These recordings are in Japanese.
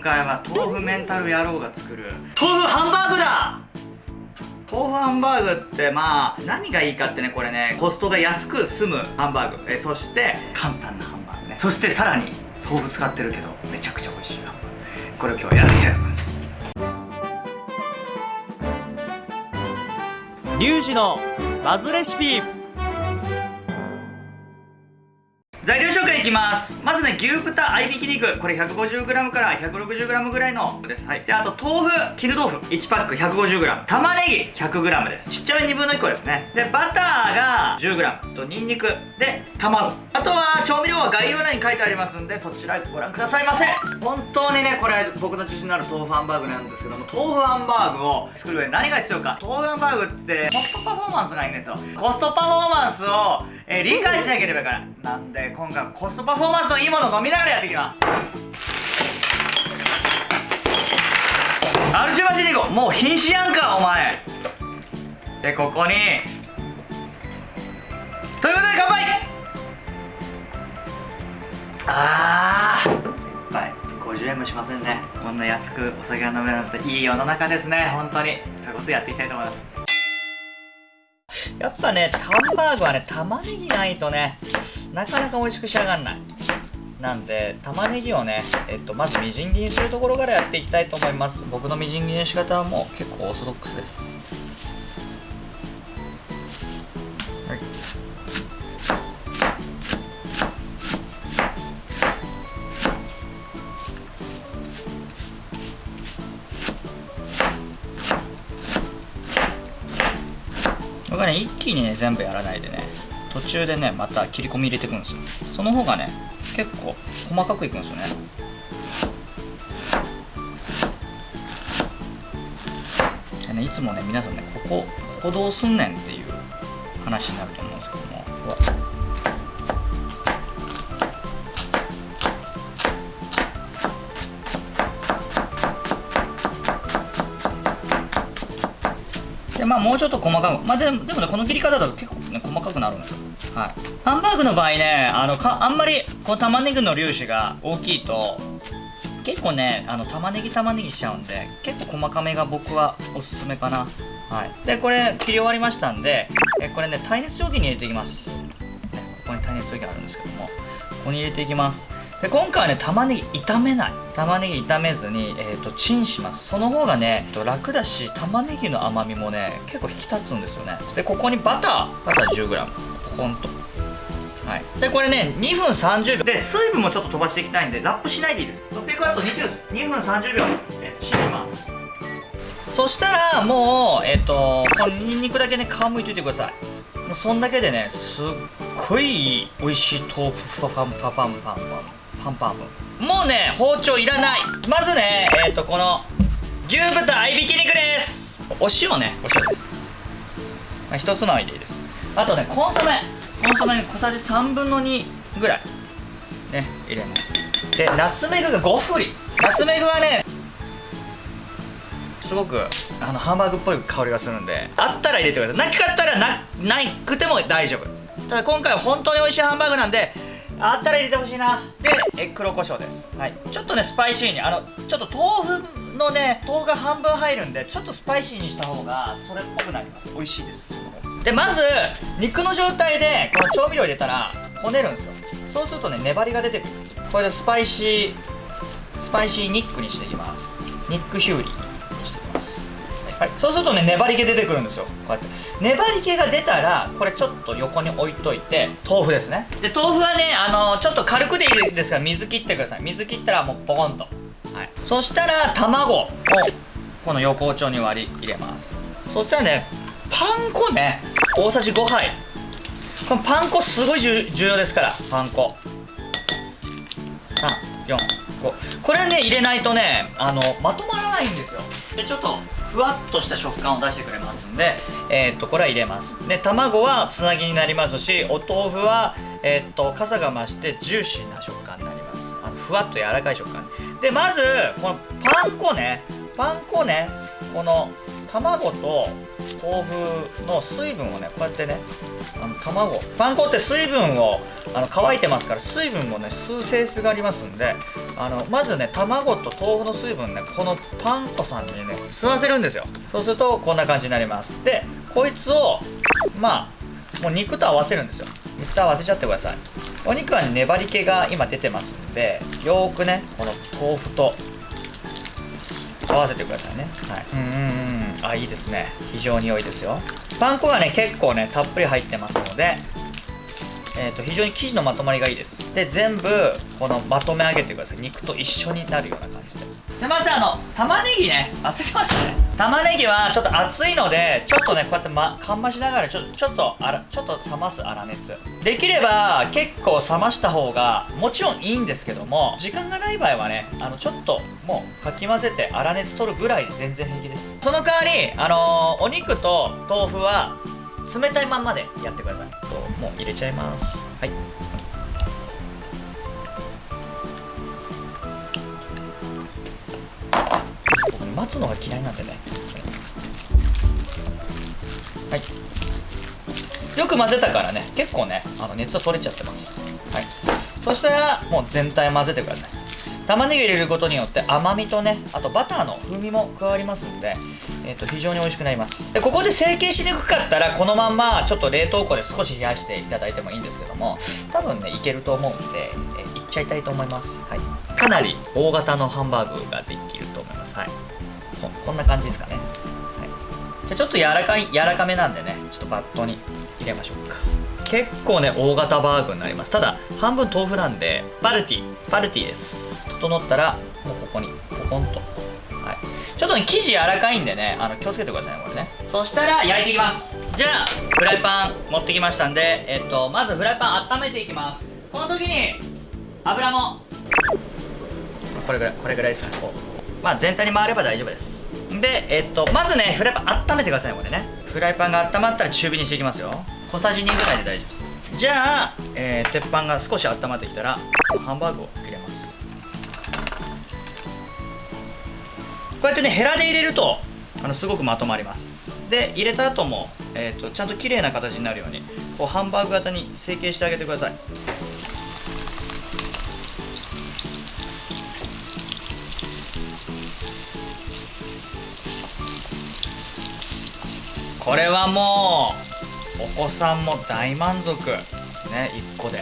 今回は豆腐メンタル野郎が作る。豆腐ハンバーグだ！豆腐ハンバーグってまあ何がいいかってねこれねコストが安く済むハンバーグ。えそして簡単なハンバーグね。そしてさらに豆腐使ってるけどめちゃくちゃ美味しいハンバーグ。これを今日やっていきたいと思います。リュウジのバズレシピ材料紹介いきます。まずね牛豚合いびき肉。これ 150g から 160g ぐらいのです。はい。であと豆腐。絹豆腐。1パック 150g 玉ねぎ。100g です。ちっちゃめ2分の1個ですね。でバターが 10g とニンニク。で卵。あとは調味料は概要欄に書いてありますんでそちらご覧くださいませ。本当にねこれ僕の自信のある豆腐ハンバーグなんですけども豆腐ハンバーグを作る上で何が必要か。豆腐ハンバーグってコストパフォーマンスがいいんですよ。コストパフォーマンスを、えー理解しなければいけない。なんで今回はコストパフォーマンスのいいものを飲みながらやっていきます。アルチュバシニコもう瀕死やんかお前。でここに。ということで乾杯。あー。一杯50円もしませんね。こんな安くお酒が飲めるなんていい世の中ですね。本当に。ということでやっていきたいと思います。やっぱねハンバーグはね玉ねぎないとねなかなか美味しく仕上がんない。なんで玉ねぎをね、えっと、まずみじん切りにするところからやっていきたいと思います。僕のみじん切りの仕方はもう結構オーソドックスです。はい。これがね一気にね全部やらないでね。途中でねまた切り込み入れていくんですよ。その方がね結構細かくいくんですよね。でねいつもね皆さんねここここどうすんねんっていう話になると思うんですけども。まあもうちょっと細かくまあでもでもねこの切り方だと結構ね細かくなるんですよ。はい。ハンバーグの場合ねあのかあんまりこう玉ねぎの粒子が大きいと結構ねあの玉ねぎ玉ねぎしちゃうんで結構細かめが僕はおすすめかな。はい。でこれ切り終わりましたんでえこれね耐熱容器に入れていきます、ね、ここに耐熱容器あるんですけどもここに入れていきます。で今回はね玉ねぎ炒めない。玉ねぎ炒めずに、えー、とチンします。その方がねえっと楽だし玉ねぎの甘みもね結構引き立つんですよね。でここにバター。バター 10g ポコンと。はい。でこれね2分30秒で水分もちょっと飛ばしていきたいんでラップしないでいいです。600ワット2分30秒えチンします。そしたらもうえっ、とこのニンニクだけね皮むいといてください。もうそんだけでねすっごい美味しい豆腐パパンパパンパンパン。パンパンパンもうね包丁いらない。まずねえっ、とこの牛豚合いびき肉です。お塩ね。お塩です。まあ一つまみでいいです。あとねコンソメ。コンソメ小さじ3分の2ぐらい。ね入れます。でナツメグが5振り。ナツメグはねすごくあのハンバーグっぽい香りがするんであったら入れてください。なかったらなないくても大丈夫。ただ今回は本当に美味しいハンバーグなんであったら入れてほしいな。でえ黒胡椒です。はい。ちょっとねスパイシーにあのちょっと豆腐のね豆腐が半分入るんでちょっとスパイシーにした方がそれっぽくなります。美味しいです。でまず肉の状態でこの調味料入れたらこねるんですよ。そうするとね粘りが出てくるこれでスパイシースパイシーニックにしていきます。ニックヒューリーはい、そうするとね粘り気出てくるんですよ。こうやって。粘り気が出たらこれちょっと横に置いといて豆腐ですね。で豆腐はねあのちょっと軽くでいいですから水切ってください。水切ったらもうポコンと、はい、そしたら卵をこの横丁に割り入れます。そしたらねパン粉ね大さじ5杯。このパン粉すごい重重要ですからパン粉。345これね入れないとねあのまとまらないんですよ。でちょっとふわっとした食感を出してくれますんでえーっとこれは入れます。で卵はつなぎになりますしお豆腐はえーっと傘が増してジューシーな食感になります。あのふわっと柔らかい食感。でまずこのパン粉ね。パン粉ね。この卵と豆腐の水分をねこうやってねあの卵。パン粉って水分をあの乾いてますから水分をね吸う性質がありますんであのまずね卵と豆腐の水分ねこのパン粉さんにね吸わせるんですよ。そうするとこんな感じになります。でこいつをまあもう肉と合わせるんですよ。肉と合わせちゃってください。お肉はね粘り気が今出てますんでよーくねこの豆腐と合わせてくださいね。はい。うんうんうんあいいですね。非常に良いですよ。パン粉がね結構ねたっぷり入ってますのでえー、と非常に生地のまとまりがいいです。で全部このまとめ上げてください。肉と一緒になるような感じで。すいませんあの玉ねぎね。忘れてましたね。玉ねぎはちょっと熱いのでちょっとねこうやって、ま、かんましながらちょちょっとあらちょっと冷ます粗熱。できれば結構冷ました方がもちろんいいんですけども時間がない場合はねあのちょっともうかき混ぜて粗熱取るぐらいで全然平気です。その代わりあのーお肉と豆腐は冷たいまんまでやってください。ともう入れちゃいます。はい。僕ね待つのが嫌いなんでね。はい。よく混ぜたからね。結構ねあの熱は取れちゃってます。はい。そしたらもう全体混ぜてください。玉ねぎ入れることによって甘みとねあとバターの風味も加わりますんで、えー、と非常に美味しくなります。でここで成形しにくかったらこのまんまちょっと冷凍庫で少し冷やしていただいてもいいんですけども多分ねいけると思うんで、えーいっちゃいたいと思います、はい、かなり大型のハンバーグができると思います、はい、ここんな感じですかね、はい、じゃあちょっと柔らかい柔らかめなんでねちょっとバットに入れましょうか。結構ね大型バーグになります。ただ半分豆腐なんでパルティパルティです。整ったらもうここにポコンとはい。ちょっとね生地柔らかいんでねあの気をつけてくださいねこれね。そしたら焼いていきます。じゃあフライパン持ってきましたんでえっとまずフライパン温めていきます。この時に油も。これぐらいこれぐらいですかねこう。まあ全体に回れば大丈夫です。でえっとまずねフライパン温めてくださいこれね。フライパンが温まったら中火にしていきますよ。小さじ2ぐらいで大丈夫。ですじゃあ、えー鉄板が少し温まってきたらハンバーグを。入うやってねヘラで入れるとあのすごくまとまります。で入れた後も、えー、とちゃんと綺麗な形になるようにこうハンバーグ型に成形してあげてください。これはもうお子さんも大満足。ね1個で。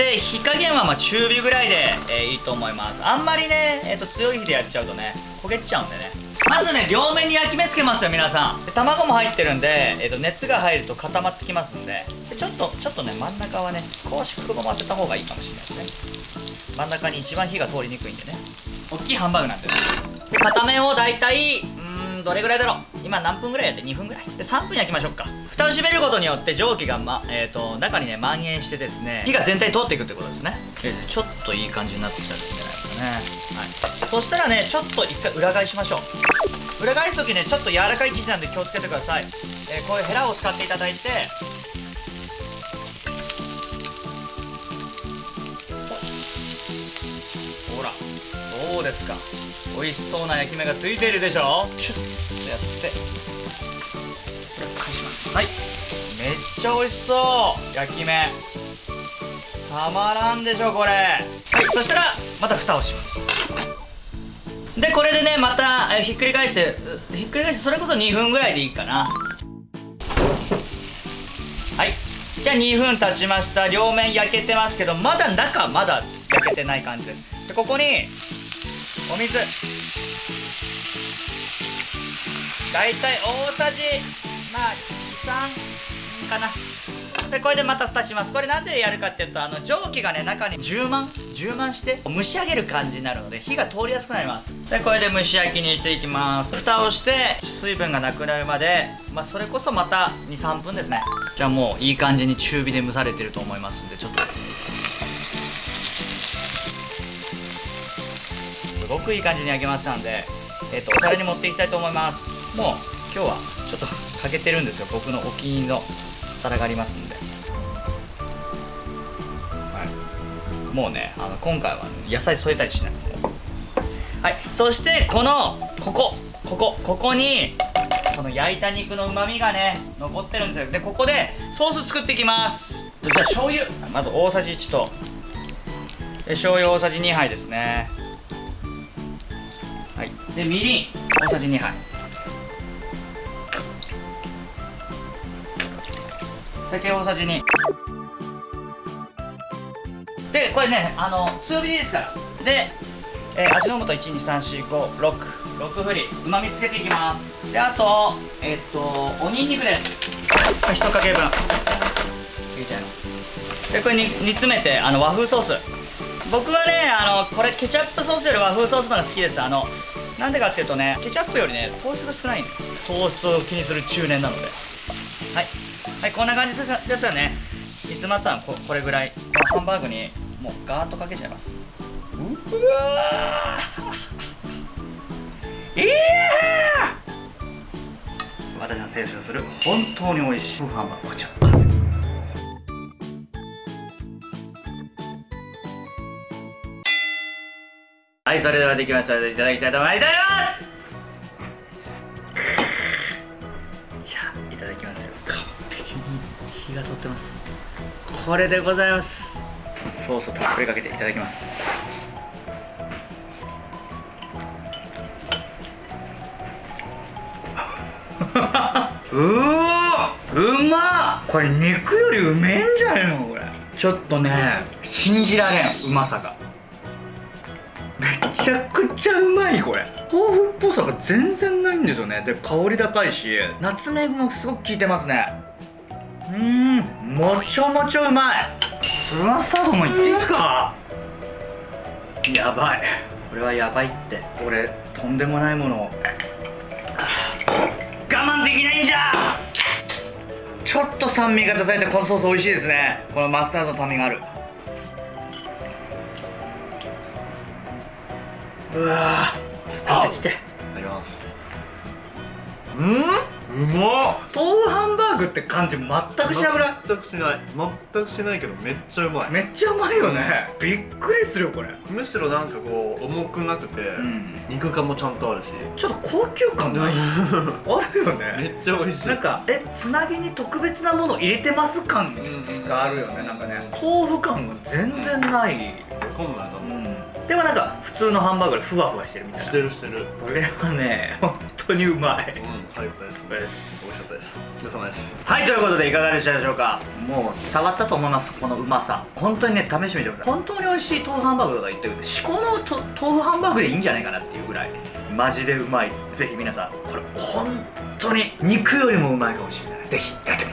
で火加減はまあ中火ぐらいで、えーいいと思います。あんまりね、えー、と強い火でやっちゃうとね焦げちゃうんでね。まずね両面に焼き目つけますよ皆さん。で卵も入ってるんで、えー、と熱が入ると固まってきますんで。でちょっとちょっとね真ん中はね少しくぼませた方がいいかもしれないですね。真ん中に一番火が通りにくいんでね。大きいハンバーグなんでねで片面を大体うーどれぐらいだろう？今何分ぐらいやって？2分ぐらい？で3分焼きましょうか。蓋を閉めることによって蒸気が、まえー、と中にね蔓延してですね火が全体通っていくってことですね。ちょっといい感じになってきたんじゃないですかね、はい、そしたらねちょっと一回裏返しましょう。裏返す時ねちょっと柔らかい生地なんで気をつけてください、えーこういうヘラを使っていただいて。ほらどうですか？美味しそうな焼き目がついているでしょシュッとやって。返します。はい。めっちゃ美味しそう。焼き目。たまらんでしょこれ。はいそしたらまた蓋をします。でこれでねまたえーひっくり返してうひっくり返してそれこそ2分ぐらいでいいかな。はい。じゃあ2分経ちました。両面焼けてますけどまだ中まだ焼けてない感じです。でここにお水。だいたい大さじまあ23かな。でこれでまた蓋します。これなんでやるかっていうとあの蒸気がね中に充満充満して蒸し上げる感じになるので火が通りやすくなります。でこれで蒸し焼きにしていきます。蓋をして水分がなくなるまでまあそれこそまた23分ですね。じゃあもういい感じに中火で蒸されてると思いますんでちょっと。ごくいい感じに焼けましたんで、えっとお皿に持っていきたいと思います。もう今日はちょっと欠けてるんですよ。僕のお気に入りの皿がありますんで、はい、もうねあの今回は野菜添えたりしないはい。そしてこのここ。ここ。ここにこの焼いた肉のうまみがね残ってるんですよ。でここでソース作っていきます。じゃあ醤油。まず大さじ1と。で醤油大さじ2杯ですね。はい。でみりん。大さじ2杯。酒大さじ2でこれねあの強火でいいですから。で、えー味の素1234566振り。うまみつけていきます。であとえっとおにんにくです。1かけ分。入れちゃいます。でこれに煮詰めてあの和風ソース。僕はねあのこれケチャップソースより和風ソースの方が好きです。あのなんでかっていうとねケチャップよりね糖質が少ない糖質を気にする中年なので。はい。はいこんな感じですよね。煮詰まったらここれぐらいハンバーグにもうガーッとかけちゃいます。うわー！いやー！私の青春する本当に美味しいハンバーグ。こちらはいそれではできました。のでいただきたいと思います。じゃあいただきますよ。完璧に火が通ってます。これでございます。ソースをたっぷりかけていただきます。うわうまっ。これ肉よりうめえんじゃねえのこれ。ちょっとね信じられんうまさが。めちゃくちゃうまいこれ。豆腐っぽさが全然ないんですよね。で香り高いしナツメグもすごく効いてますね。うーんもちょもちょうまい。スマスタードもいっていいですか？やばい。これはやばいって。俺とんでもないものを。我慢できないんじゃ！ちょっと酸味が出されてこのソース美味しいですね。このマスタードの酸味があるうわー。汗きていただきます。うん？うまっ。豆腐ハンバーグって感じ全くしなくない？全くしない。全くしないけどめっちゃうまい。めっちゃうまいよね。びっくりするよこれ。むしろなんかこう重くなくて、ん。肉感もちゃんとあるし。ちょっと高級感ない？あるよめねっちゃ美味しい。なんかえつなぎに特別なもの入れてます感があるよね。なんかね豆腐感が全然ない。わかんないな、うんでもなんか普通のハンバーグでふわふわしてるみたいな。してるしてる。これはね本当にうまい。うん最高です。美味しかったです。お疲れ様です。はいということでいかがでしたでしょうか？もう伝わったと思いますこのうまさ。本当にね試してみてください。本当に美味しい豆腐ハンバーグとか言ってるけど至高のと豆腐ハンバーグでいいんじゃないかなっていうぐらいマジでうまいですぜひ皆さんこれ本当に肉よりもうまいかもしれない。ぜひやって